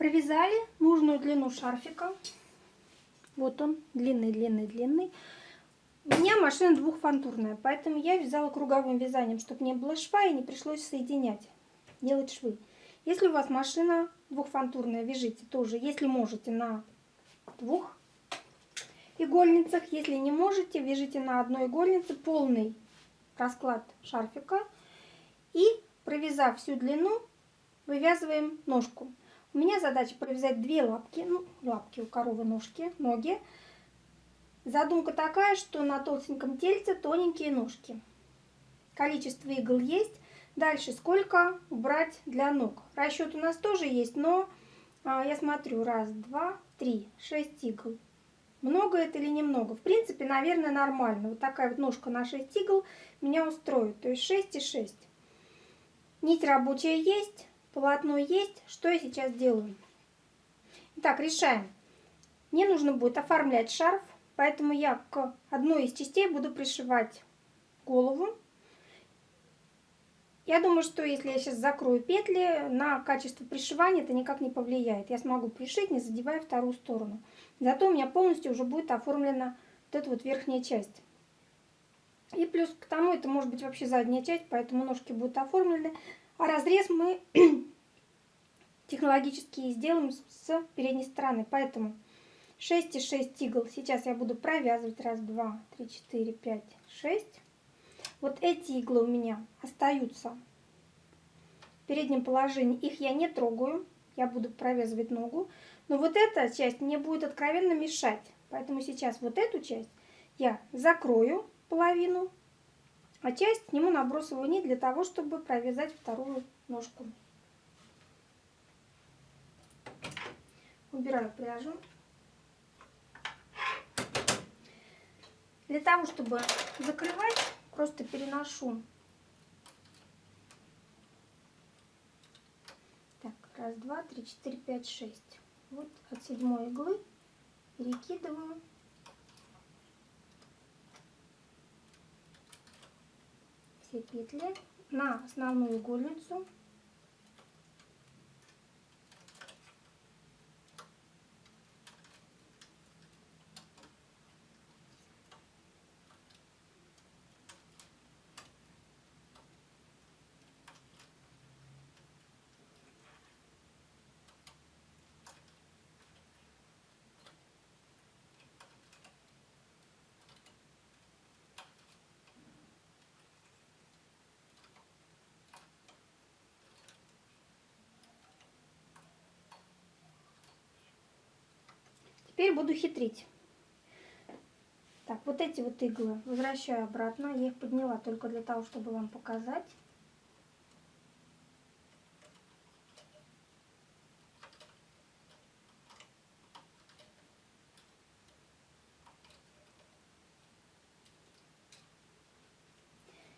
Провязали нужную длину шарфика. Вот он, длинный, длинный, длинный. У меня машина двухфантурная, поэтому я вязала круговым вязанием, чтобы не было шва и не пришлось соединять, делать швы. Если у вас машина двухфантурная, вяжите тоже, если можете, на двух игольницах. Если не можете, вяжите на одной игольнице полный расклад шарфика. И провязав всю длину, вывязываем ножку. У меня задача провязать две лапки, ну, лапки у коровы, ножки, ноги. Задумка такая, что на толстеньком тельце тоненькие ножки. Количество игл есть. Дальше сколько убрать для ног. Расчет у нас тоже есть, но а, я смотрю. Раз, два, три, шесть игл. Много это или немного? В принципе, наверное, нормально. Вот такая вот ножка на 6 игл меня устроит. То есть 6 и 6. Нить рабочая есть, полотно есть. Что я сейчас делаю? Итак, решаем. Мне нужно будет оформлять шарф, поэтому я к одной из частей буду пришивать голову. Я думаю, что если я сейчас закрою петли, на качество пришивания это никак не повлияет. Я смогу пришить, не задевая вторую сторону. Зато у меня полностью уже будет оформлена вот эта вот верхняя часть. И плюс к тому, это может быть вообще задняя часть, поэтому ножки будут оформлены. А разрез мы технологически сделаем с передней стороны. Поэтому 6 и 6 игл сейчас я буду провязывать. Раз, два, три, четыре, пять, шесть. Вот эти иглы у меня остаются в переднем положении. Их я не трогаю. Я буду провязывать ногу. Но вот эта часть мне будет откровенно мешать. Поэтому сейчас вот эту часть я закрою половину, а часть сниму набросовую нить для того, чтобы провязать вторую ножку. Убираю пряжу. Для того, чтобы закрывать, просто переношу. Так, раз, два, три, четыре, пять, шесть. Вот от седьмой иглы перекидываю все петли на основную игольницу Теперь буду хитрить. Так, вот эти вот иглы возвращаю обратно. Я их подняла только для того, чтобы вам показать.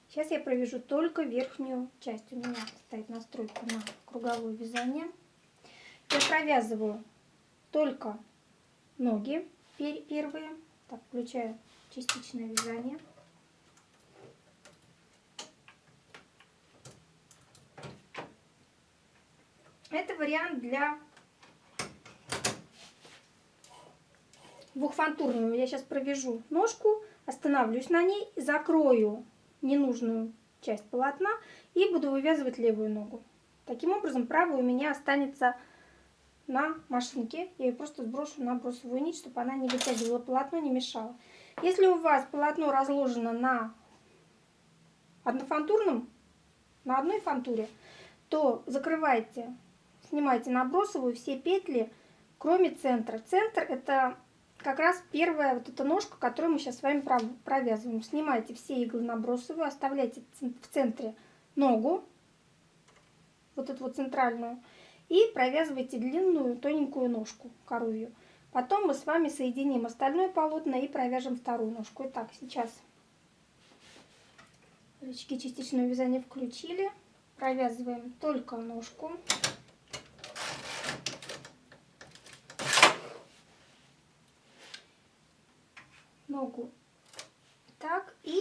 Сейчас я провяжу только верхнюю часть. У меня стоит настройка на круговое вязание. Я провязываю только ноги первые. Так, включаю частичное вязание. Это вариант для двухфантурного. Я сейчас провяжу ножку, остановлюсь на ней, закрою ненужную часть полотна и буду вывязывать левую ногу. Таким образом, правая у меня останется на машинке. Я ее просто сброшу на бросовую нить, чтобы она не вытягивала полотно, не мешала. Если у вас полотно разложено на однофантурном, на одной фантуре, то закрывайте, снимайте набросовую все петли, кроме центра. Центр это как раз первая вот эта ножка, которую мы сейчас с вами провязываем. Снимайте все иглы набросовые, оставляйте в центре ногу, вот эту вот центральную, и провязывайте длинную тоненькую ножку коровью. Потом мы с вами соединим остальное полотно и провяжем вторую ножку. Итак, сейчас рычаги частичного вязания включили. Провязываем только ножку. Ногу так и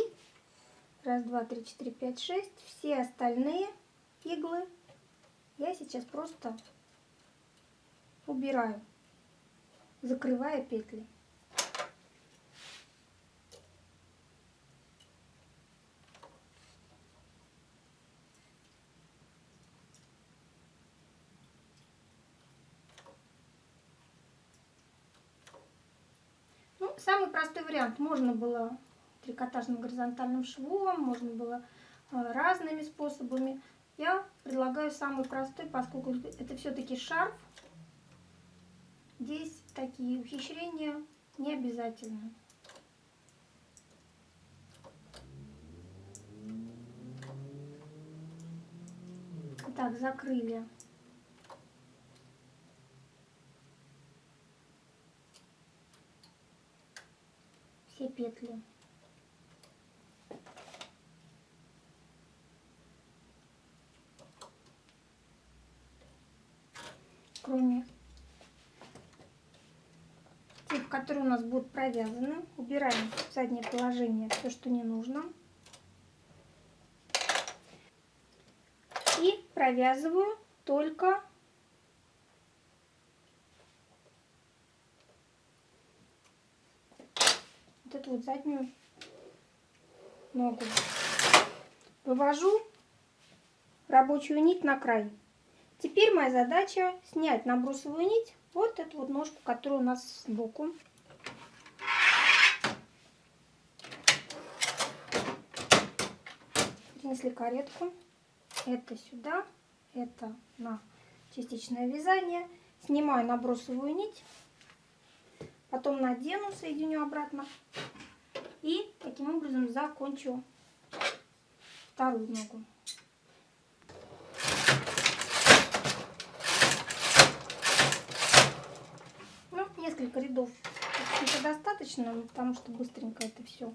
раз, два, три, четыре, пять, шесть. Все остальные иглы я сейчас просто убираю, закрывая петли. Ну, самый простой вариант. Можно было трикотажным горизонтальным швом, можно было э, разными способами. Я предлагаю самый простой, поскольку это все-таки шарф. Здесь такие ухищрения не обязательны. Так, закрыли все петли. Кроме тех, которые у нас будут провязаны, убираем в заднее положение все, что не нужно. И провязываю только вот эту вот заднюю ногу. Вывожу рабочую нить на край. Теперь моя задача снять набросовую нить, вот эту вот ножку, которая у нас сбоку. Принесли каретку. Это сюда, это на частичное вязание. Снимаю набросовую нить. Потом надену, соединю обратно. И таким образом закончу вторую ногу. Ну, несколько рядов это достаточно, потому что быстренько это все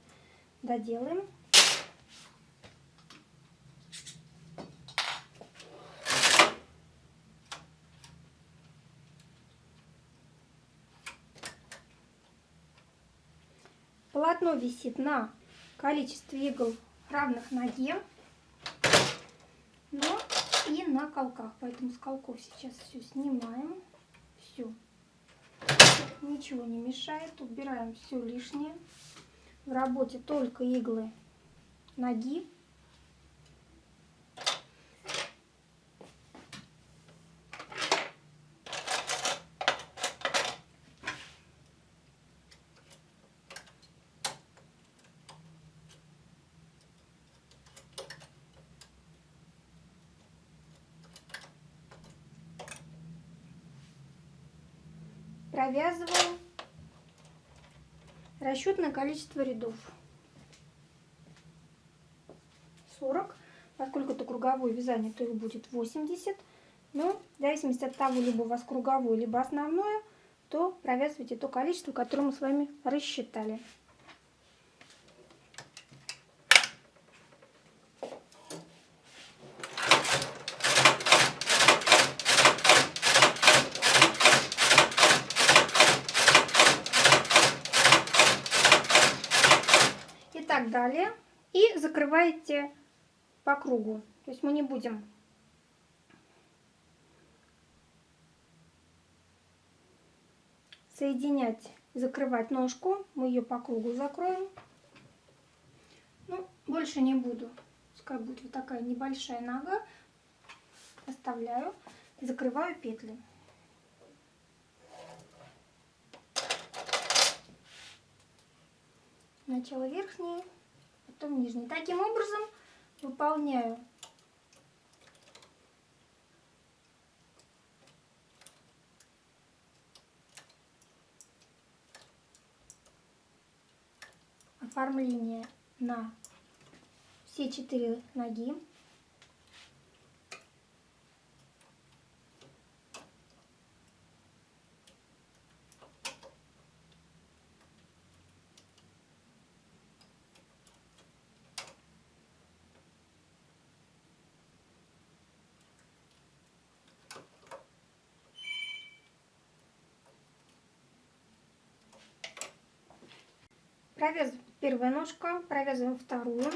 доделаем. Полотно висит на количестве игл равных ноге, но и на колках. Поэтому с колков сейчас все снимаем. Все. Ничего не мешает. Убираем все лишнее. В работе только иглы ноги. Провязываем расчетное количество рядов. 40 поскольку это круговое вязание то их будет 80 но в зависимости от того либо у вас круговое либо основное то провязывайте то количество которое мы с вами рассчитали так далее. Закрываете по кругу. То есть мы не будем соединять, закрывать ножку. Мы ее по кругу закроем. Ну, больше не буду. Пускай будет вот такая небольшая нога. Оставляю. Закрываю петли. Сначала верхние, потом нижние. Таким образом выполняю оформление на все четыре ноги. Провязываем первую ножку, провязываем вторую.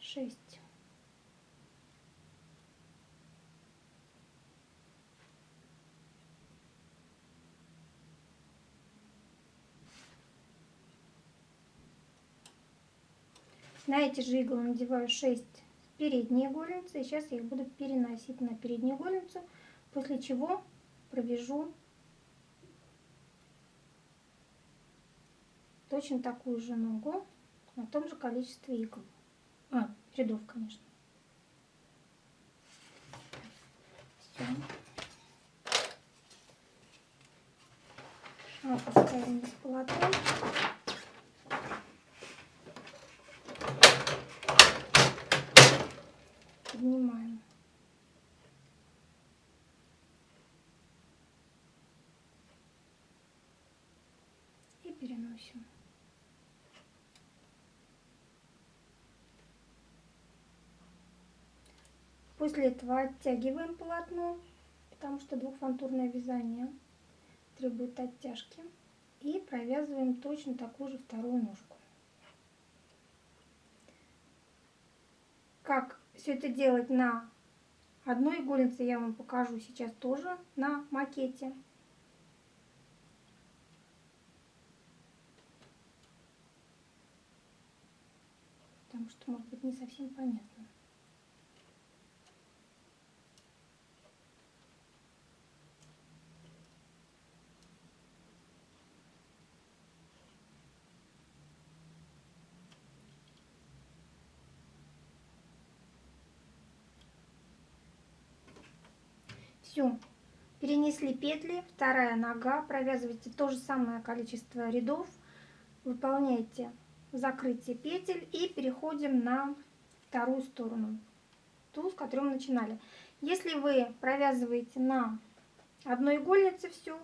Шесть. На эти же иглы надеваю 6 передние горлицы. И сейчас я их буду переносить на переднюю горлицу после чего провяжу точно такую же ногу на том же количестве игл. А, рядов, конечно. Все. Опускаем из полотна. И переносим. После этого оттягиваем полотно, потому что двухфантурное вязание требует оттяжки. И провязываем точно такую же вторую ножку. Как все это делать на одной игольнице, я вам покажу сейчас тоже на макете. Потому что, может быть, не совсем понятно. Все, перенесли петли, вторая нога, провязывайте то же самое количество рядов, выполняйте закрытие петель и переходим на вторую сторону, ту, с которой мы начинали. Если вы провязываете на одной игольнице все,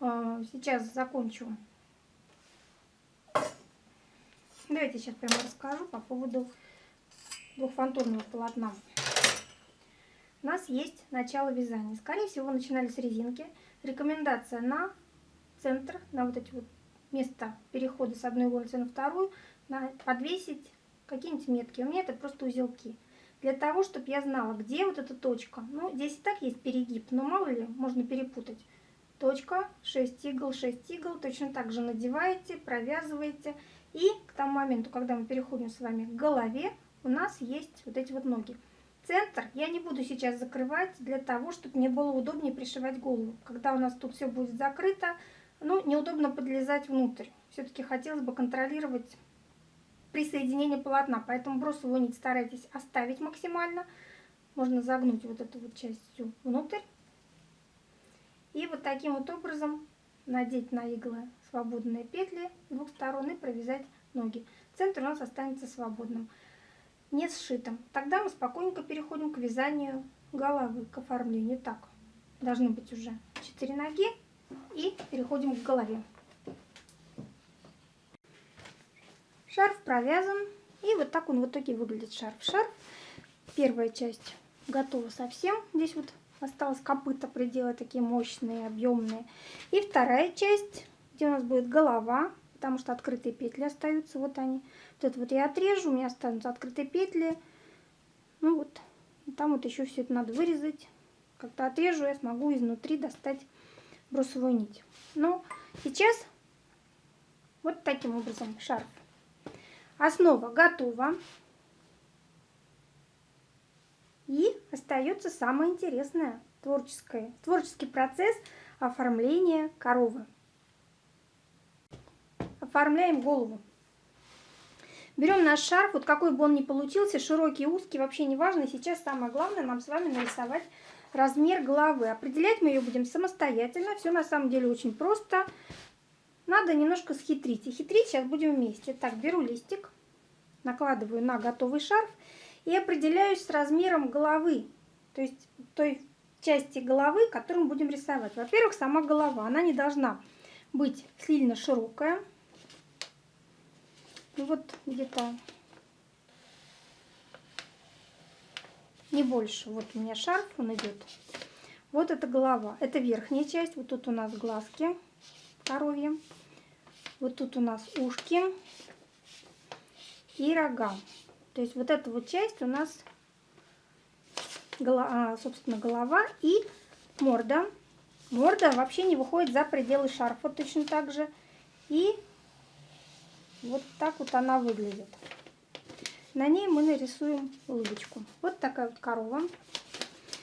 э, сейчас закончу. Давайте сейчас прямо расскажу по поводу двухфантурного полотна у нас есть начало вязания. Скорее всего, начинали с резинки. Рекомендация на центр, на вот эти вот места перехода с одной иголки на вторую, подвесить какие-нибудь метки. У меня это просто узелки. Для того, чтобы я знала, где вот эта точка. Ну, здесь и так есть перегиб, но мало ли, можно перепутать. Точка, 6 игл, 6 игл. Точно так же надеваете, провязываете. И к тому моменту, когда мы переходим с вами к голове, у нас есть вот эти вот ноги. Центр я не буду сейчас закрывать для того, чтобы мне было удобнее пришивать голову. Когда у нас тут все будет закрыто, ну, неудобно подлезать внутрь. Все-таки хотелось бы контролировать присоединение полотна, поэтому бросовую нить старайтесь оставить максимально. Можно загнуть вот эту вот часть всю внутрь. И вот таким вот образом надеть на иглы свободные петли с двух сторон и провязать ноги. Центр у нас останется свободным не сшитым. Тогда мы спокойненько переходим к вязанию головы, к оформлению. Так, должны быть уже 4 ноги и переходим к голове. Шарф провязан и вот так он в итоге выглядит шарф. Шарф, первая часть готова совсем. Здесь вот осталось копыта приделать такие мощные, объемные. И вторая часть, где у нас будет голова, потому что открытые петли остаются, вот они. Вот это вот я отрежу, у меня останутся открытые петли. Ну вот, там вот еще все это надо вырезать. Когда отрежу, я смогу изнутри достать бросовую нить. Но сейчас вот таким образом шарф. Основа готова. И остается самое интересное, творческое, творческий процесс оформления коровы. Оформляем голову. Берем наш шарф, вот какой бы он ни получился, широкий, узкий, вообще не важно. Сейчас самое главное нам с вами нарисовать размер головы. Определять мы ее будем самостоятельно. Все на самом деле очень просто. Надо немножко схитрить. И хитрить сейчас будем вместе. Так, беру листик, накладываю на готовый шарф и определяюсь с размером головы. То есть той части головы, которую мы будем рисовать. Во-первых, сама голова. Она не должна быть сильно широкая. Ну вот где-то не больше. Вот у меня шарф, он идет. Вот это голова. Это верхняя часть. Вот тут у нас глазки коровьи. Вот тут у нас ушки и рога. То есть вот эта вот часть у нас, а, собственно, голова и морда. Морда вообще не выходит за пределы шарфа точно так же. И вот так вот она выглядит. На ней мы нарисуем улыбочку. Вот такая вот корова.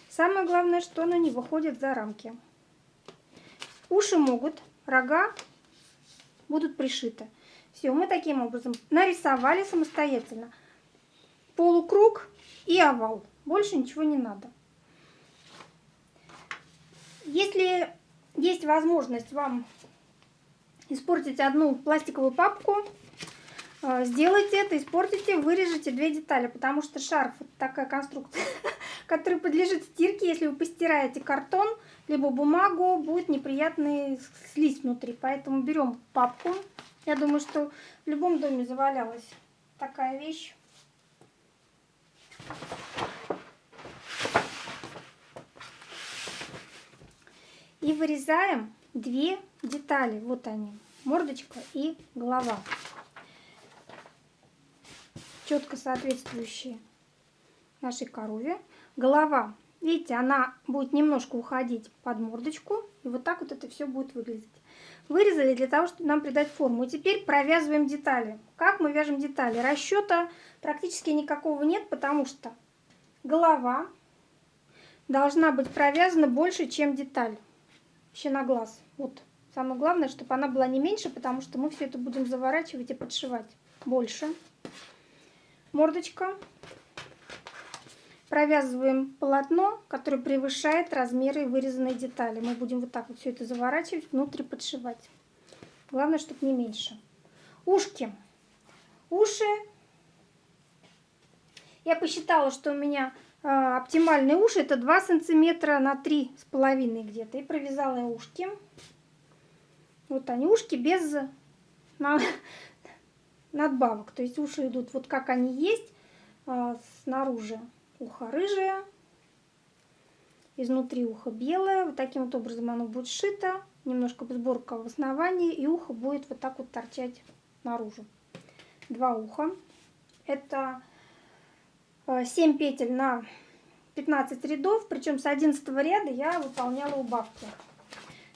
Самое главное, что она не выходит за рамки. Уши могут, рога будут пришиты. Все, мы таким образом нарисовали самостоятельно полукруг и овал. Больше ничего не надо. Если есть возможность вам испортить одну пластиковую папку, э, сделайте это, испортите, вырежете две детали, потому что шарф это такая конструкция, которая подлежит стирке. Если вы постираете картон, либо бумагу, будет неприятный слизь внутри. Поэтому берем папку. Я думаю, что в любом доме завалялась такая вещь. И вырезаем две детали. Вот они, мордочка и голова. Четко соответствующие нашей корове. Голова, видите, она будет немножко уходить под мордочку. И вот так вот это все будет выглядеть. Вырезали для того, чтобы нам придать форму. И теперь провязываем детали. Как мы вяжем детали? Расчета практически никакого нет, потому что голова должна быть провязана больше, чем деталь. Вообще на глаз. Вот. Самое главное, чтобы она была не меньше, потому что мы все это будем заворачивать и подшивать больше. Мордочка. Провязываем полотно, которое превышает размеры вырезанной детали. Мы будем вот так вот все это заворачивать, внутрь подшивать. Главное, чтобы не меньше. Ушки. Уши. Я посчитала, что у меня э, оптимальные уши это 2 сантиметра на 3,5 где-то. И провязала я ушки. Вот они, ушки без на, надбавок. То есть уши идут вот как они есть, э, снаружи ухо рыжее, изнутри ухо белое. Вот таким вот образом оно будет сшито. Немножко сборка в основании, и ухо будет вот так вот торчать наружу. Два уха. Это 7 э, петель на 15 рядов, причем с 11 ряда я выполняла убавки.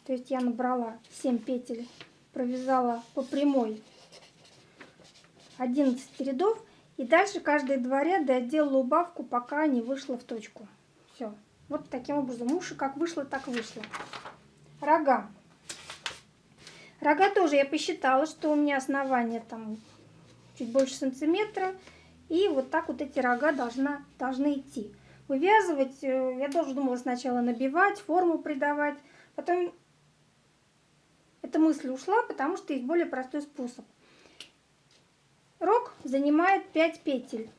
То есть я набрала 7 петель, провязала по прямой 11 рядов и дальше каждые два ряда я делала убавку, пока не вышла в точку. Все. Вот таким образом. Уши как вышло, так вышло. Рога. Рога тоже я посчитала, что у меня основание там чуть больше сантиметра. И вот так вот эти рога должна, должны идти. Вывязывать, э, я тоже думала сначала набивать, форму придавать. Потом эта мысль ушла, потому что есть более простой способ. Рог занимает 5 петель.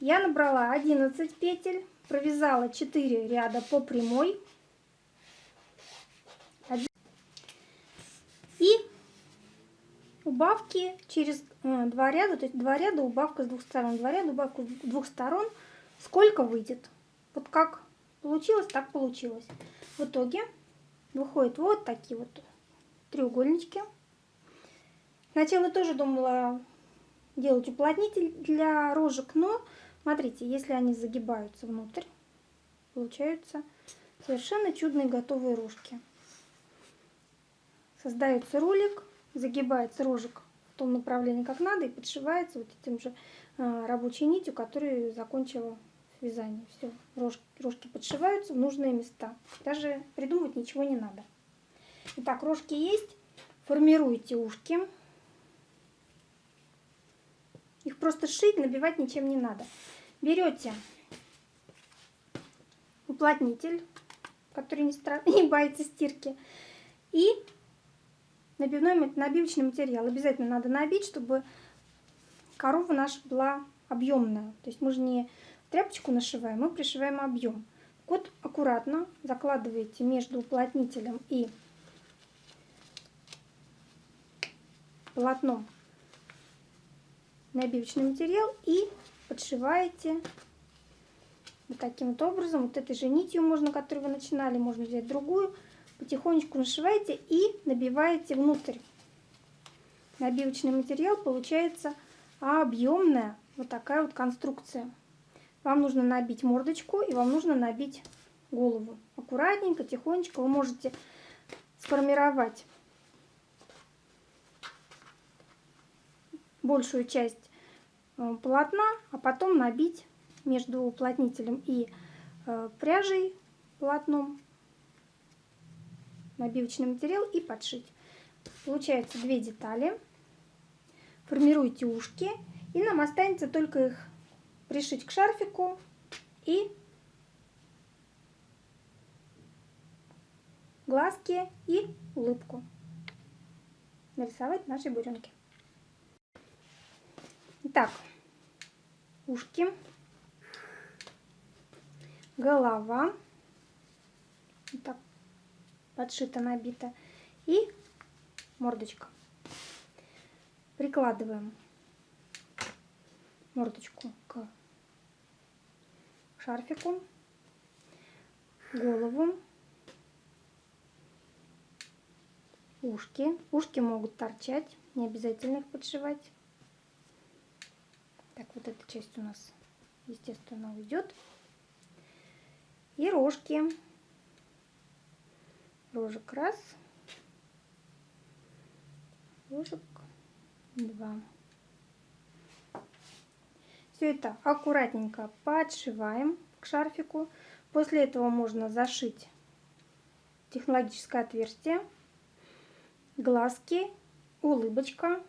Я набрала 11 петель, провязала 4 ряда по прямой. И убавки через э, два ряда, то есть два ряда убавка с двух сторон, два ряда убавка с двух сторон. Сколько выйдет? Вот как получилось, так получилось. В итоге выходят вот такие вот треугольнички. Сначала тоже думала делать уплотнитель для рожек, но смотрите, если они загибаются внутрь, получаются совершенно чудные готовые рожки. Создается ролик, загибается рожек в том направлении, как надо, и подшивается вот этим же а, рабочей нитью, которую закончила вязание. Все, рожки, рожки подшиваются в нужные места. Даже придумывать ничего не надо. Итак, рожки есть. Формируйте ушки. Их просто шить, набивать ничем не надо. Берете уплотнитель, который не, стра... не боится стирки, и набивной, набивочный материал. Обязательно надо набить, чтобы корова наша была объемная. То есть мы же не тряпочку нашиваем, мы пришиваем объем. Вот аккуратно закладываете между уплотнителем и полотном набивочный материал и подшиваете вот таким вот образом. Вот этой же нитью можно, которую вы начинали, можно взять другую. Потихонечку нашиваете и набиваете внутрь. Набивочный материал получается объемная вот такая вот конструкция. Вам нужно набить мордочку и вам нужно набить голову. Аккуратненько, тихонечко вы можете сформировать большую часть э, полотна, а потом набить между уплотнителем и э, пряжей полотном набивочный материал и подшить. Получается две детали. Формируйте ушки. И нам останется только их пришить к шарфику и глазки и улыбку. Нарисовать наши буренки. Итак, ушки, голова, так подшито, набито, и мордочка. Прикладываем мордочку к шарфику, голову, ушки. Ушки могут торчать, не обязательно их подшивать. Так, вот эта часть у нас, естественно, уйдет. И рожки. Рожек раз. Рожек два. Все это аккуратненько подшиваем к шарфику. После этого можно зашить технологическое отверстие, глазки, улыбочка.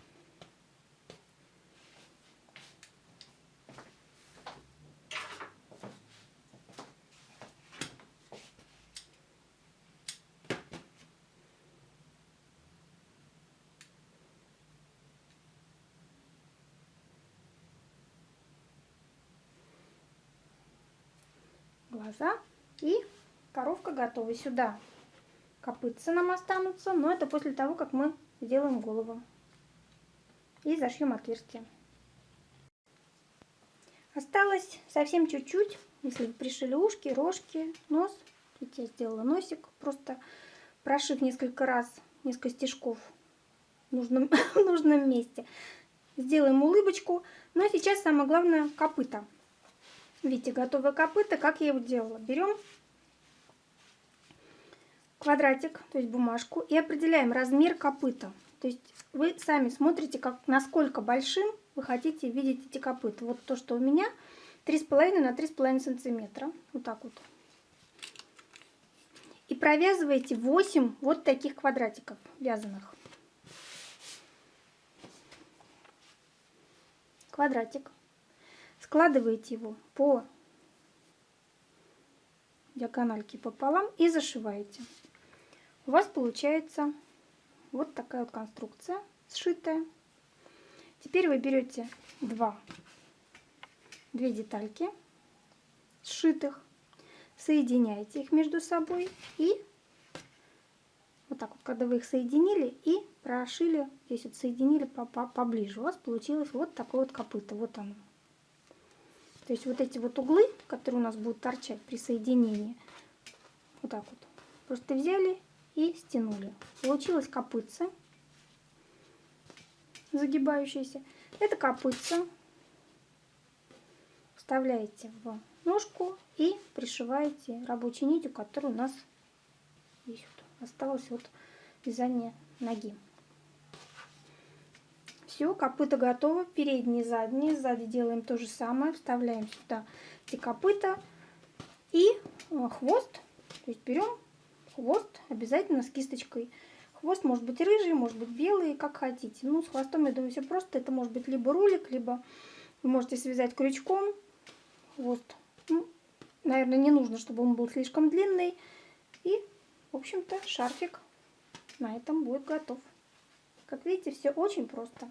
Глаза. И коровка готова. Сюда копытца нам останутся, но это после того, как мы сделаем голову. И зашьем отверстие. Осталось совсем чуть-чуть, если пришили ушки, рожки, нос. Тут я сделала носик, просто прошив несколько раз, несколько стежков в нужном, в нужном месте. Сделаем улыбочку. Ну а сейчас самое главное копыта. Видите, готовое копыта. Как я его делала? Берем квадратик, то есть бумажку, и определяем размер копыта. То есть вы сами смотрите, как, насколько большим вы хотите видеть эти копыта. Вот то, что у меня 3,5 на 3,5 сантиметра. Вот так вот. И провязываете 8 вот таких квадратиков вязаных. Квадратик складываете его по диагональке пополам и зашиваете. У вас получается вот такая вот конструкция сшитая. Теперь вы берете два, две детальки сшитых, соединяете их между собой и вот так вот, когда вы их соединили и прошили, здесь вот соединили поближе, у вас получилось вот такое вот копыто, вот оно. То есть вот эти вот углы, которые у нас будут торчать при соединении, вот так вот, просто взяли и стянули. Получилось копытце загибающееся. Это копытце вставляете в ножку и пришиваете рабочей нитью, которая у нас здесь вот осталось вот вязание ноги. Все, копыта готово. Передние, задние. Сзади делаем то же самое. Вставляем сюда эти копыта. И э, хвост. То есть берем хвост обязательно с кисточкой. Хвост может быть рыжий, может быть белый, как хотите. Ну, с хвостом, я думаю, все просто. Это может быть либо рулик, либо вы можете связать крючком. Хвост. Ну, наверное, не нужно, чтобы он был слишком длинный. И, в общем-то, шарфик на этом будет готов. Как видите, все очень просто.